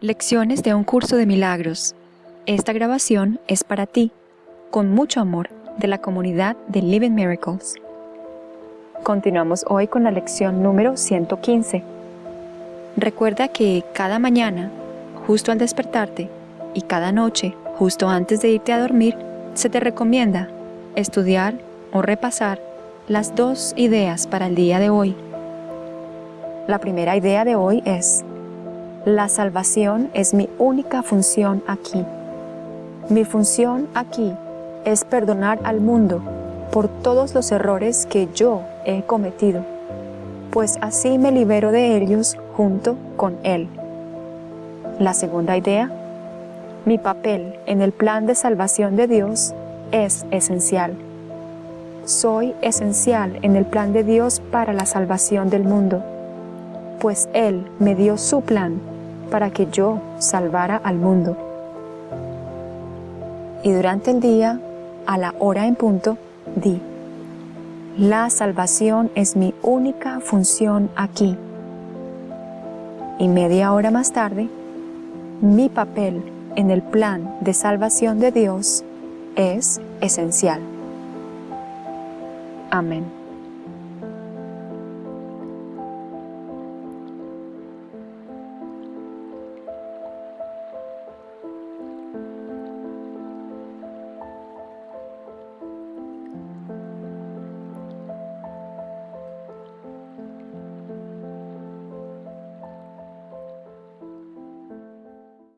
Lecciones de un curso de milagros. Esta grabación es para ti, con mucho amor, de la comunidad de Living Miracles. Continuamos hoy con la lección número 115. Recuerda que cada mañana, justo al despertarte, y cada noche, justo antes de irte a dormir, se te recomienda estudiar o repasar las dos ideas para el día de hoy. La primera idea de hoy es la salvación es mi única función aquí. Mi función aquí es perdonar al mundo por todos los errores que yo he cometido, pues así me libero de ellos junto con Él. La segunda idea, mi papel en el plan de salvación de Dios es esencial. Soy esencial en el plan de Dios para la salvación del mundo, pues Él me dio su plan para que yo salvara al mundo. Y durante el día, a la hora en punto, di, la salvación es mi única función aquí. Y media hora más tarde, mi papel en el plan de salvación de Dios es esencial. Amén.